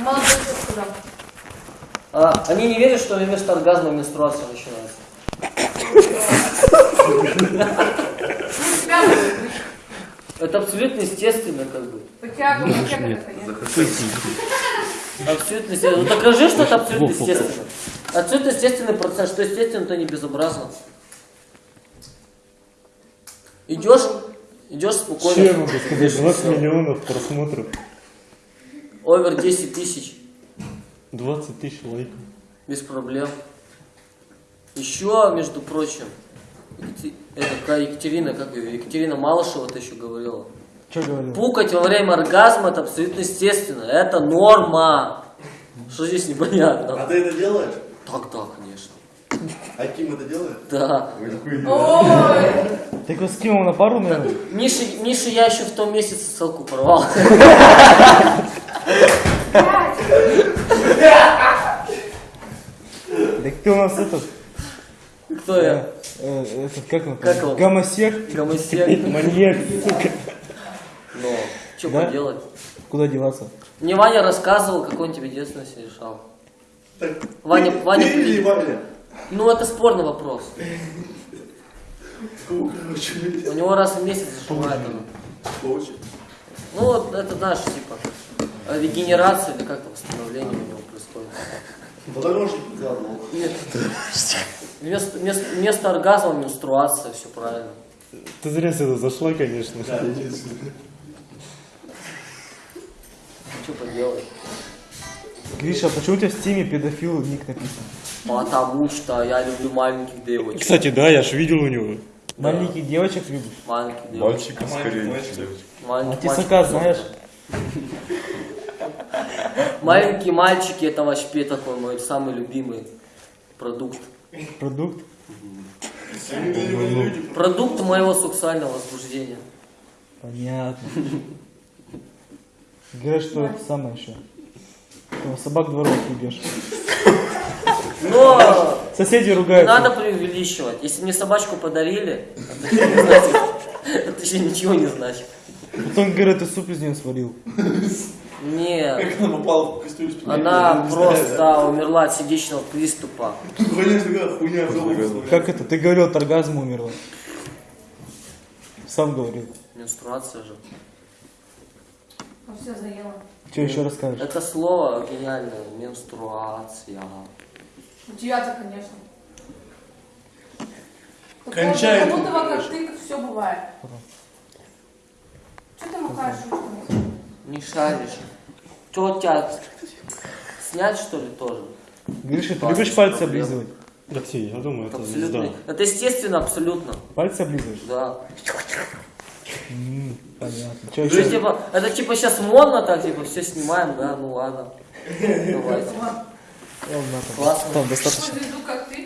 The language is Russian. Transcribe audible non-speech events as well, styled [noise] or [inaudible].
Молодой человек сказал. А, они не верят, что вместо оргазма менструация начинается. Это абсолютно естественно, как бы. Это Абсолютно естественно. Ну докажи, что это абсолютно естественно. Абсолютно естественный процесс. Что естественно, то не безобразно. Идешь, идешь спокойно. Видишь, 20 всё. миллионов просмотров, Овер 10 тысяч. 20 тысяч лайков. Без проблем. Еще, между прочим, это Екатерина, как ее, Екатерина Малышева ты еще говорила. Что говорил? Пукать во время оргазма это абсолютно естественно. Это норма. Что здесь непонятно? А ты это делаешь? Так, да, конечно. А Ким это делает? Да. Ой, Ты его скинул на пару, наверное? Миша, Миша, я еще в том месяце ссылку порвал. [laughs] Так ты у нас этот, Кто я? э, этот как он? Как он? Гомосек. Гомосек. [laughs] Маньяк, сука. Ну, что Да? поделать? Куда деваться? Мне Ваня рассказывал, как он тебе детственность решал. Так, Ваня, Ваня, или Ваня? Ну, это спорный вопрос. У него раз в месяц зашивает он. Получит. Ну, вот это, знаешь, типа, регенерация или как-то восстановление у него происходит. Подорожник задал. Нет. Вместо, вместо, вместо оргазма менструация, все правильно. Ты зря сюда зашла, конечно. Да, единственное. Что поделать? Гриша, а почему у тебя в стиме педофил ник написан? Потому что я люблю маленьких девочек. Кстати, да, я ж видел у него. Маленьких девочек любишь? Маленьких девочек. Мальчика скорее, чем девочек. А Маленьких тесака мальчиков. знаешь? [laughs] Маленькие мальчики это вообще такой мой самый любимый продукт. Продукт? Продукт моего сексуального возбуждения. Понятно. Говорят, что это самое еще. Собак дворовых любишь. Но Соседи не ругаются. надо преувеличивать. Если мне собачку подарили, это еще ничего не значит. Потом говорят, ты суп из нее сварил. Нет. Как она попала в кастрюлю с Она просто умерла от сердечного приступа. Хуйня. Как это? Ты говорил, от оргазма умерла. Сам говорил. Менструация же. все заело. Что еще расскажешь? Это слово гениальное. Менструация. У тебя-то, конечно. Кончает. Кого-то, как ты, все бывает. Что ты махаешь ручками? Не шаришь. Что тебя снять что ли тоже? Гриша, ты Пальцы любишь пальцы проблем. облизывать? Да все, я думаю, Это абсолютно. звезда. Это естественно абсолютно. Пальцы облизываешь? Да. М, Понятно. Что Это еще? типа, это типа сейчас модно так, типа все снимаем, да, ну ладно. [laughs] Давайте. Ладно, Классно. там достаточно. Звезду, как ты,